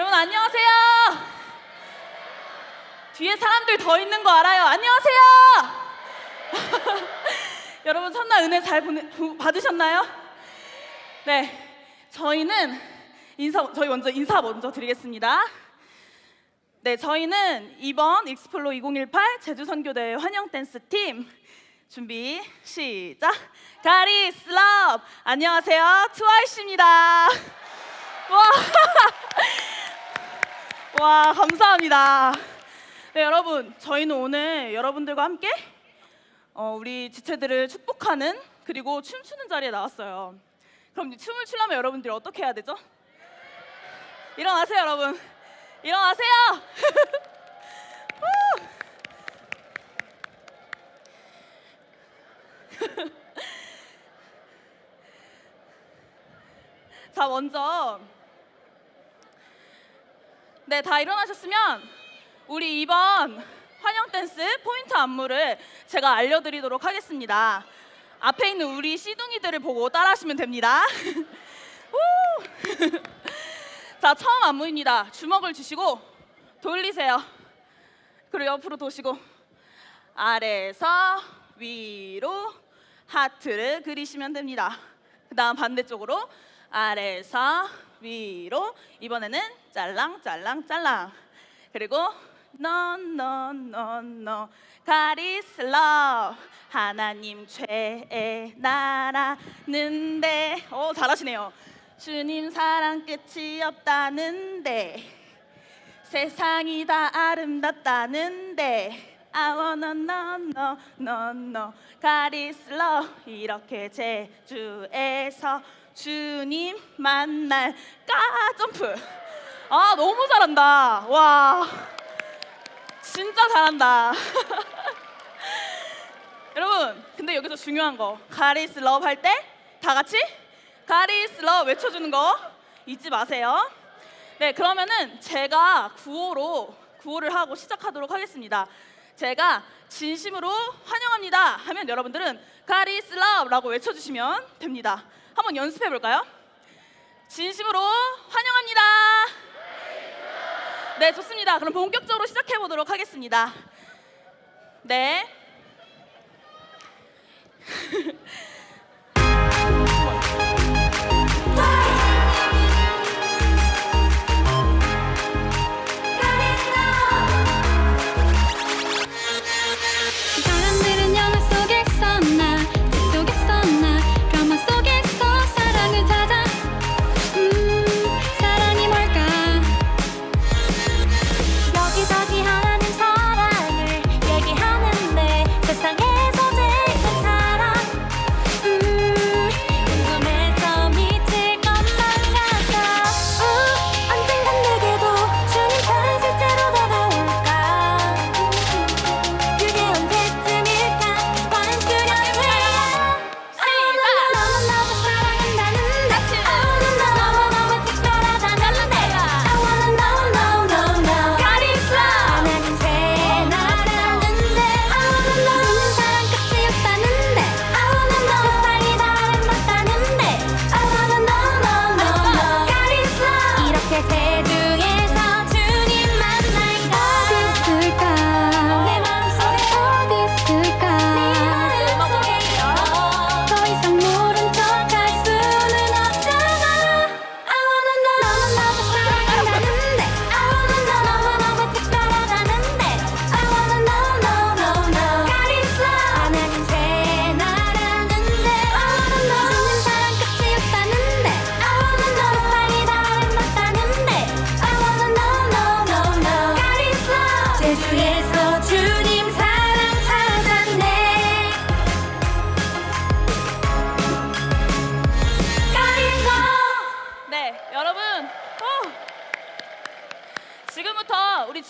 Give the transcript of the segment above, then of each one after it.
여러분 안녕하세요. 뒤에 사람들 더 있는 거 알아요. 안녕하세요. 여러분 첫날 은혜 잘 보내, 받으셨나요? 네, 저희는 인사 저희 먼저 인사 먼저 드리겠습니다. 네, 저희는 이번 Explo 2018 제주 선교대회 환영 댄스 팀 준비 시작 God is love 안녕하세요 트와이스입니다. 와 와, 감사합니다. 네, 여러분, 저희는 오늘 여러분들과 함께 어, 우리 지체들을 축복하는 그리고 춤추는 자리에 나왔어요. 그럼 이 춤을 추려면 여러분들이 어떻게 해야 되죠? 일어나세요, 여러분. 일어나세요. 후. 자, 먼저 네, 다 일어나셨으면 우리 이번 환영 댄스 포인트 안무를 제가 알려드리도록 하겠습니다. 앞에 있는 우리 시둥이들을 보고 따라하시면 됩니다. 우! 자, 처음 안무입니다. 주먹을 주시고 돌리세요. 그리고 옆으로 도시고 아래에서 위로 하트를 그리시면 됩니다. 그 다음 반대쪽으로 아래에서 위로 이번에는 짤랑 짤랑 짤랑. 그리고 너너너너. 가리스 러 하나님 죄의 나라는데. 어 잘하시네요. 주님 사랑 끝이 없다는데. 세상이 다 아름답다는데. I wanna know, no, no, no. God is love 이렇게 제주에서 주님 만날 까 점프. 아 너무 잘한다. 와. 진짜 잘한다. 여러분 근데 여기서 중요한 거. God is love 할 때 다 같이 God is love 외쳐주는 거 잊지 마세요. 네 그러면은 제가 구호로 구호를 하고 시작하도록 하겠습니다. 제가 진심으로 환영합니다. 하면 여러분들은 가리스 러브라고 외쳐주시면 됩니다 한번 연습해 볼까요? 진심으로 환영합니다. 네 좋습니다. 그럼 본격적으로 시작해 보도록 하겠습니다. 네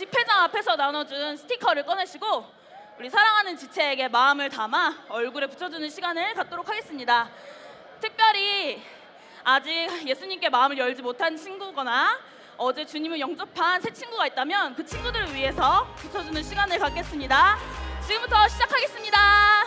집회장 앞에서 나눠준 스티커를 꺼내시고 우리 사랑하는 지체에게 마음을 담아 얼굴에 붙여주는 시간을 갖도록 하겠습니다. 특별히 아직 예수님께 마음을 열지 못한 친구거나 어제 주님을 영접한 새 친구가 있다면 그 친구들을 위해서 붙여주는 시간을 갖겠습니다. 지금부터 시작하겠습니다.